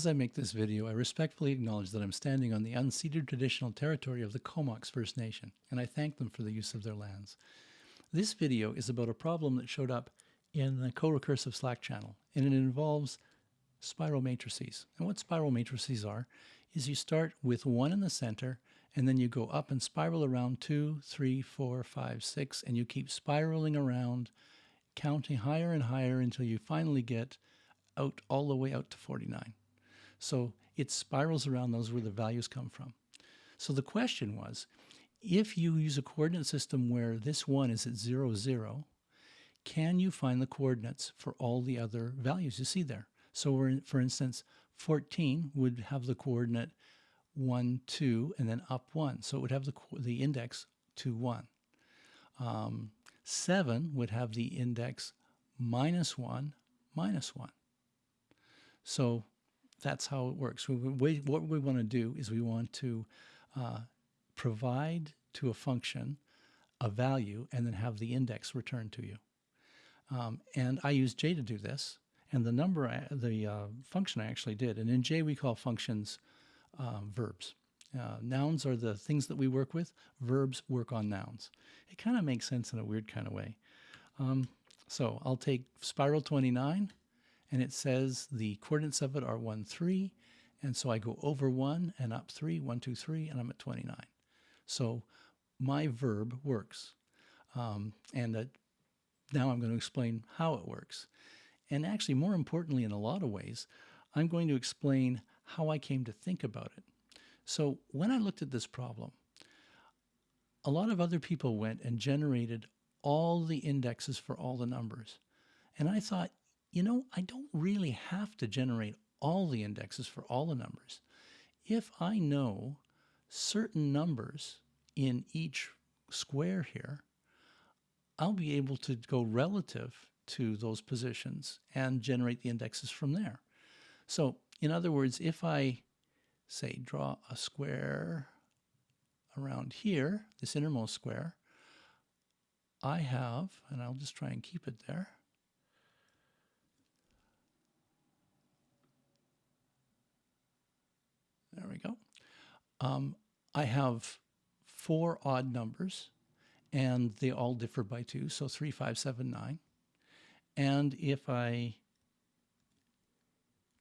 As I make this video, I respectfully acknowledge that I'm standing on the unceded traditional territory of the Comox First Nation, and I thank them for the use of their lands. This video is about a problem that showed up in the CoRecursive Slack channel, and it involves spiral matrices. And what spiral matrices are is you start with one in the center, and then you go up and spiral around two, three, four, five, six, and you keep spiraling around, counting higher and higher until you finally get out all the way out to 49. So it spirals around those where the values come from. So the question was, if you use a coordinate system where this one is at 0, 0, can you find the coordinates for all the other values you see there? So for instance, 14 would have the coordinate 1, 2, and then up 1. So it would have the, the index 2, 1. Um, 7 would have the index minus 1, minus 1. So that's how it works. We, what we want to do is we want to uh, provide to a function a value and then have the index returned to you. Um, and I use J to do this. And the number, I, the uh, function I actually did, and in J we call functions um, verbs. Uh, nouns are the things that we work with. Verbs work on nouns. It kind of makes sense in a weird kind of way. Um, so I'll take spiral 29 and it says the coordinates of it are 1, 3. And so I go over 1 and up 3, 1, 2, 3, and I'm at 29. So my verb works. Um, and now I'm going to explain how it works. And actually, more importantly, in a lot of ways, I'm going to explain how I came to think about it. So when I looked at this problem, a lot of other people went and generated all the indexes for all the numbers. And I thought, you know, I don't really have to generate all the indexes for all the numbers. If I know certain numbers in each square here, I'll be able to go relative to those positions and generate the indexes from there. So in other words, if I say draw a square around here, this innermost square, I have, and I'll just try and keep it there, There we go. Um, I have four odd numbers, and they all differ by two, so 3, 5, 7, 9. And if I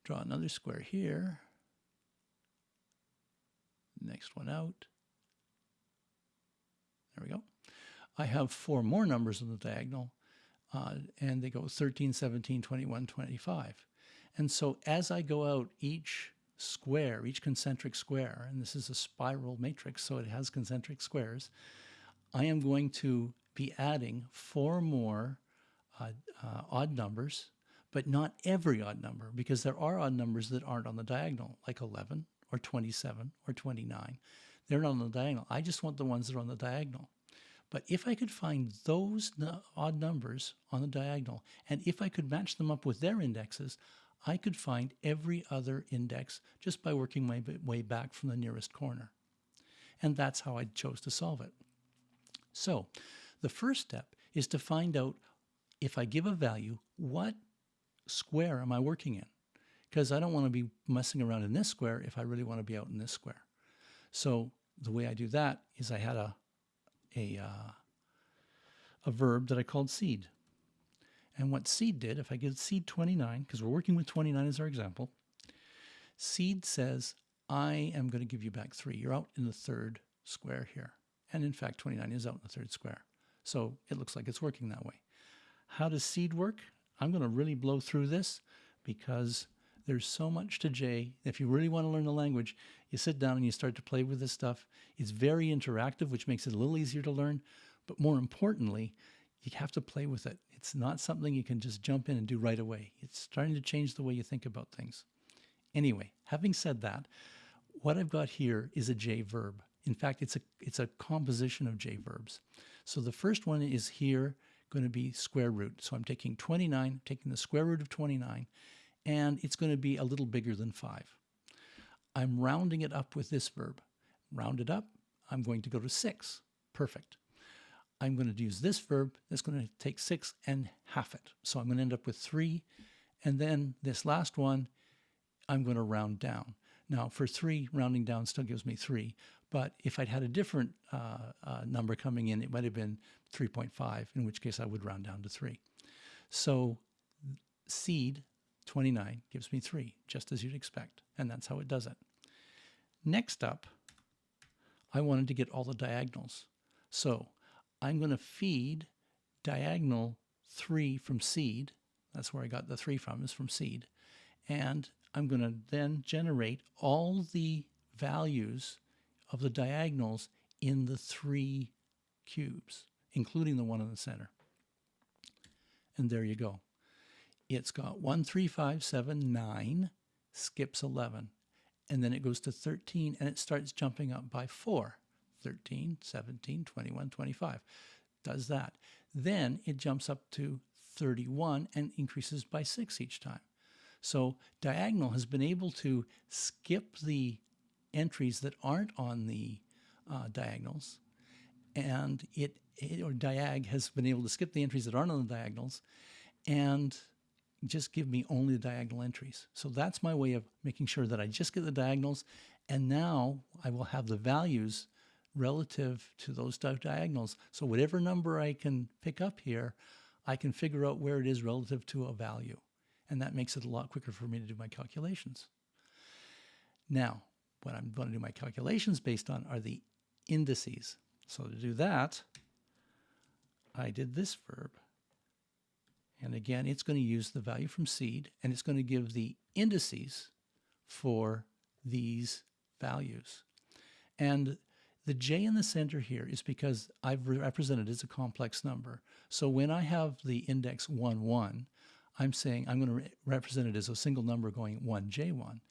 draw another square here, next one out, there we go. I have four more numbers on the diagonal, uh, and they go 13, 17, 21, 25. And so as I go out each square, each concentric square, and this is a spiral matrix, so it has concentric squares, I am going to be adding four more uh, uh, odd numbers, but not every odd number, because there are odd numbers that aren't on the diagonal, like 11 or 27 or 29. They're not on the diagonal. I just want the ones that are on the diagonal. But if I could find those odd numbers on the diagonal, and if I could match them up with their indexes, I could find every other index just by working my way back from the nearest corner. And that's how I chose to solve it. So the first step is to find out if I give a value, what square am I working in? Because I don't want to be messing around in this square if I really want to be out in this square. So the way I do that is I had a, a, uh, a verb that I called seed. And what seed did, if I get seed 29, because we're working with 29 as our example, seed says, I am going to give you back 3. You're out in the third square here. And in fact, 29 is out in the third square. So it looks like it's working that way. How does seed work? I'm going to really blow through this because there's so much to J. If you really want to learn the language, you sit down and you start to play with this stuff. It's very interactive, which makes it a little easier to learn. But more importantly, you have to play with it. It's not something you can just jump in and do right away. It's starting to change the way you think about things. Anyway, having said that, what I've got here is a J verb. In fact, it's a, it's a composition of J verbs. So the first one is here going to be square root. So I'm taking 29, taking the square root of 29, and it's going to be a little bigger than 5. I'm rounding it up with this verb. Round it up, I'm going to go to 6. Perfect. I'm going to use this verb that's going to take 6 and half it. So I'm going to end up with 3. And then this last one, I'm going to round down. Now, for 3, rounding down still gives me 3. But if I'd had a different uh, uh, number coming in, it might have been 3.5, in which case I would round down to 3. So seed 29 gives me 3, just as you'd expect. And that's how it does it. Next up, I wanted to get all the diagonals. So I'm going to feed diagonal 3 from seed. That's where I got the 3 from, is from seed. And I'm going to then generate all the values of the diagonals in the three cubes, including the one in the center. And there you go. It's got 1, 3, 5, 7, 9, skips 11. And then it goes to 13 and it starts jumping up by 4. 13, 17, 21, 25. Does that. Then it jumps up to 31 and increases by 6 each time. So Diagonal has been able to skip the entries that aren't on the uh, diagonals, and it, it, or Diag has been able to skip the entries that aren't on the diagonals, and just give me only the diagonal entries. So that's my way of making sure that I just get the diagonals, and now I will have the values relative to those diagonals. So whatever number I can pick up here, I can figure out where it is relative to a value and that makes it a lot quicker for me to do my calculations. Now, what I'm going to do my calculations based on are the indices. So to do that, I did this verb. And again, it's going to use the value from seed, and it's going to give the indices for these values. And the j in the center here is because I've represented it as a complex number. So when I have the index 1, 1, I'm saying I'm going to re represent it as a single number going 1j1.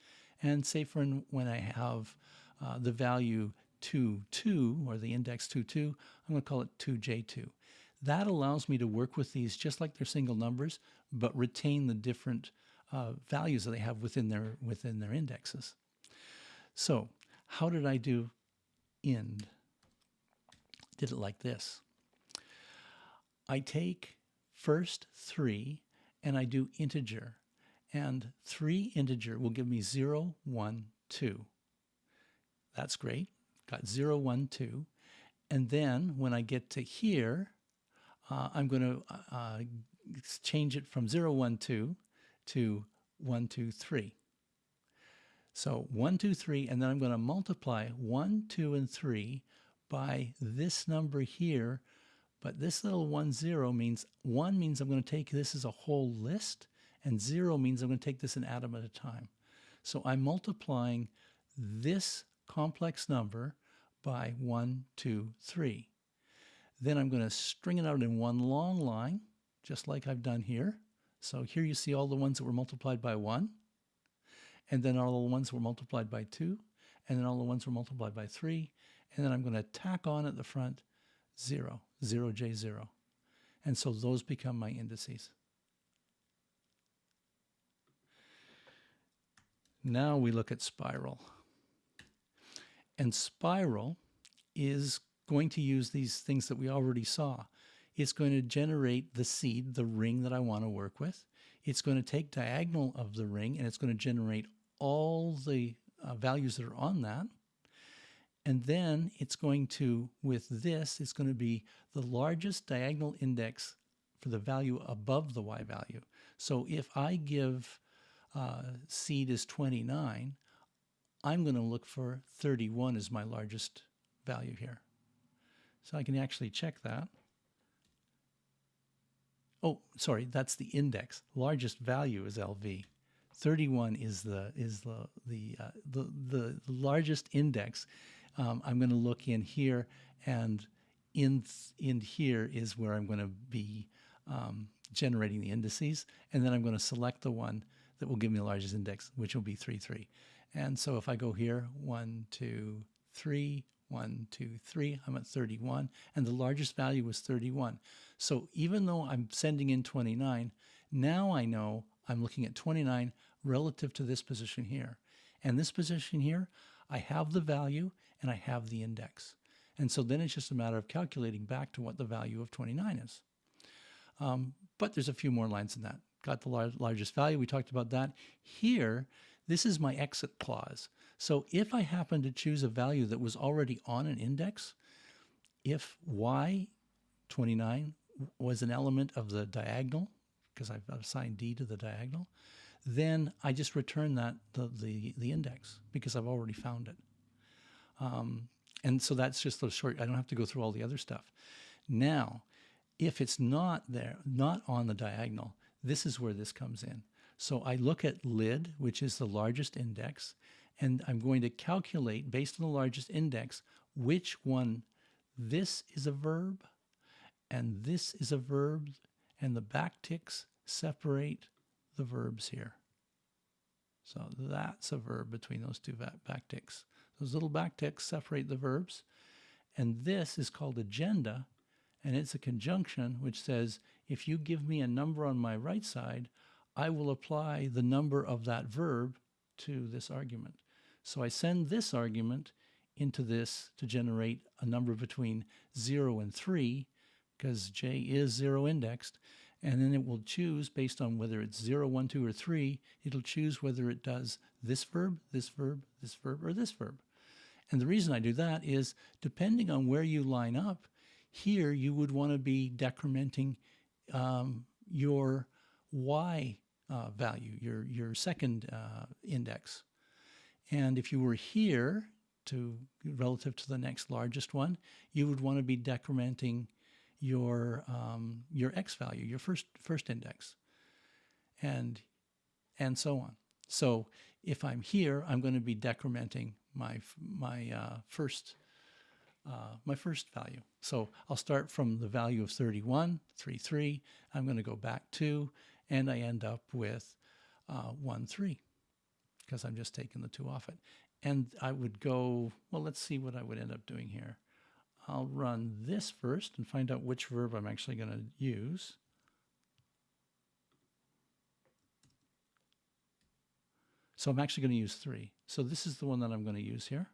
And say for when I have uh, the value 2, 2, or the index 2, 2, I'm going to call it 2j2. That allows me to work with these just like they're single numbers, but retain the different uh, values that they have within their, within their indexes. So how did I do ind? Did it like this. I take first 3 and I do integer. And 3 integer will give me 0, 1, 2. That's great. Got 0, 1, 2. And then when I get to here, uh, I'm going to uh, change it from 0, 1, 2 to 1, 2, 3. So 1, 2, 3, and then I'm going to multiply 1, 2, and 3 by this number here, but this little one zero means one means I'm going to take this as a whole list, and zero means I'm going to take this an atom at a time. So I'm multiplying this complex number by one, two, three. Then I'm going to string it out in one long line, just like I've done here. So here you see all the ones that were multiplied by one, and then all the ones were multiplied by two, and then all the ones were multiplied by three, and then I'm going to tack on at the front 0, 0j0. And so those become my indices. Now we look at spiral. And spiral is going to use these things that we already saw. It's going to generate the seed, the ring that I want to work with. It's going to take diagonal of the ring and it's going to generate all the uh, values that are on that. And then it's going to, with this, it's going to be the largest diagonal index for the value above the y value. So if I give uh, seed is 29, I'm going to look for 31 as my largest value here. So I can actually check that. Oh, sorry, that's the index. Largest value is LV. 31 is the is the the uh, the, the largest index um, I'm going to look in here and in, in here is where I'm going to be um, generating the indices. And then I'm going to select the one that will give me the largest index, which will be 3, 3. And so if I go here, 1, 2, 3, 1, 2, 3, I'm at 31. And the largest value was 31. So even though I'm sending in 29, now I know I'm looking at 29 relative to this position here. And this position here, I have the value and I have the index. And so then it's just a matter of calculating back to what the value of 29 is. Um, but there's a few more lines in that. Got the lar largest value, we talked about that. Here, This is my exit clause. So if I happen to choose a value that was already on an index, if y 29 was an element of the diagonal, because I've assigned d to the diagonal, then I just return that the, the, the index because I've already found it. Um, and so that's just a short, I don't have to go through all the other stuff. Now, if it's not there, not on the diagonal, this is where this comes in. So I look at lid, which is the largest index, and I'm going to calculate based on the largest index which one this is a verb and this is a verb and the backticks separate the verbs here. So that's a verb between those two backticks. Those little backticks separate the verbs. And this is called agenda, and it's a conjunction which says, if you give me a number on my right side, I will apply the number of that verb to this argument. So I send this argument into this to generate a number between 0 and 3, because j is 0 indexed, and then it will choose based on whether it's 0, 1, 2, or 3, it'll choose whether it does this verb, this verb, this verb, or this verb. And the reason I do that is depending on where you line up, here you would want to be decrementing um, your y uh, value, your, your second uh, index. And if you were here to relative to the next largest one, you would want to be decrementing your um, your x value, your first first index, and and so on. So if I'm here, I'm going to be decrementing my my uh, first uh, my first value. So I'll start from the value of 31, 3, 3. I'm going to go back 2, and I end up with uh, 1, 3 because I'm just taking the 2 off it. And I would go, well, let's see what I would end up doing here. I'll run this first and find out which verb I'm actually going to use. So I'm actually going to use 3. So this is the one that I'm going to use here.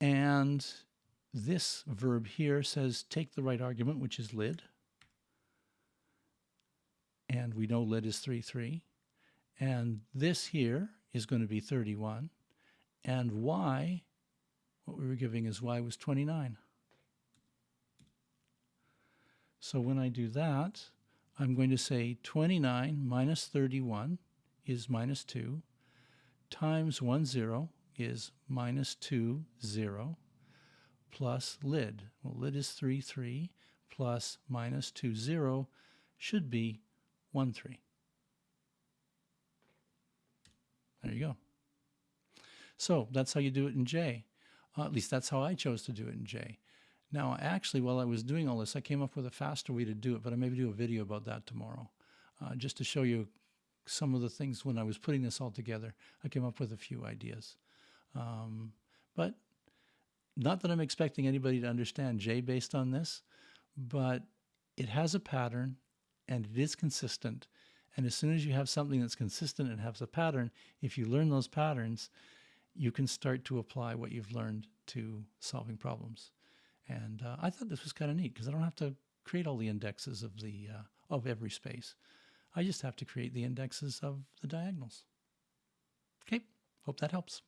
And this verb here says take the right argument, which is lid. And we know lid is 3, 3. And this here is going to be 31. And y, what we were giving is y was 29. So when I do that, I'm going to say 29 minus 31 is minus 2 times 1, 0 is minus 2, 0 plus lid. Well, lid is 3, 3 plus minus 2, 0 should be 1, 3. There you go. So that's how you do it in J. Uh, at least that's how I chose to do it in J. Now, actually, while I was doing all this, I came up with a faster way to do it, but I maybe do a video about that tomorrow, uh, just to show you some of the things when I was putting this all together. I came up with a few ideas. Um, but not that I'm expecting anybody to understand J based on this, but it has a pattern and it is consistent. And as soon as you have something that's consistent and has a pattern, if you learn those patterns, you can start to apply what you've learned to solving problems. And uh, I thought this was kind of neat because I don't have to create all the indexes of the uh, of every space. I just have to create the indexes of the diagonals. Okay, hope that helps.